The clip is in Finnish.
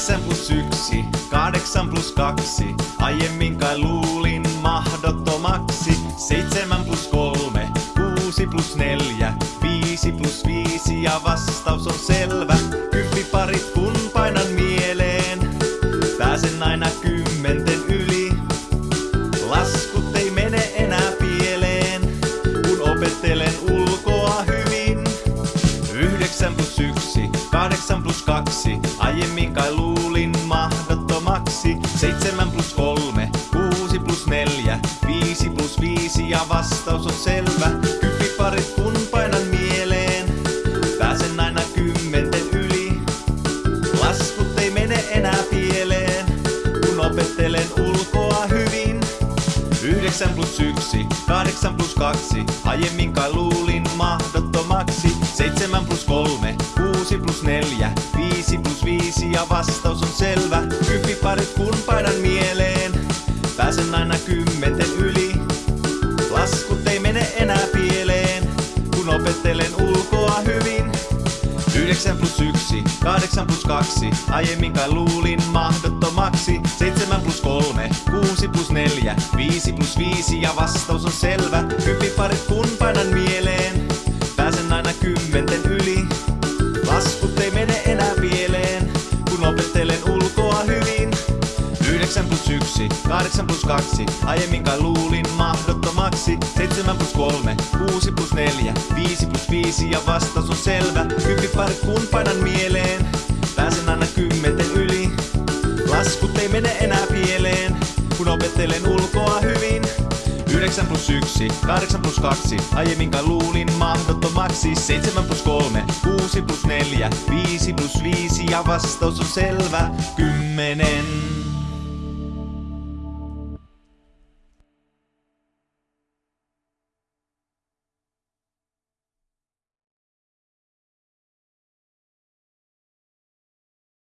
Yhdeksän plus yksi, kahdeksan plus kaksi. Aiemmin kai luulin mahdottomaksi. Seitsemän plus kolme, kuusi plus neljä. Viisi plus viisi ja vastaus on selvä. Kymppiparit kun painan mieleen. Pääsen aina kymmenten Yhdeksän plus yksi, kahdeksan plus kaksi. Aiemmin kai luulin mahdottomaksi. Seitsemän plus kolme, kuusi plus neljä. Viisi plus viisi ja vastaus on selvä. Kymppiparit kun painan mieleen. Pääsen aina kymmenten yli. Laskut ei mene enää pieleen, kun opettelen ulkoa hyvin. Yhdeksän plus yksi, kahdeksan plus kaksi. Aiemmin kai luulin mahdottomaksi. Seitsemän plus kolme, kuusi plus neljä. Viisi plus viisi ja vastaus on selvä. Kymppiparit kun painan mieleen. Pääsen aina kymmenten yli. Laskut ei mene enää pieleen, kun opettelen ulkoa hyvin. 9 plus 1, 8 plus 2, aiemmin kai luulin mahdottomaksi. 7 plus 3, 6 plus 4, 5 plus 5 ja vastaus on selvä. Kymppiparit kun painan mieleen, Laskut ei mene enää pieleen, kun opettelen ulkoa hyvin. 9 plus 1, 8 plus 2, aiemmin kai luulin mahdottomaksi. 7 plus 3, 6 plus 4, 5 plus 5 ja vastaus on selvä. Kymppiparit kun painan mieleen, pääsen aina kymmenten yli. Laskut ei mene enää pieleen, kun opettelen ulkoa hyvin. 9 plus 1, 8 plus 2, aiemmin kai luulin mahdottomaksi. 7 plus 3, 6 plus 4, 5 plus 5 ja vastaus on selvä. Kymmenen.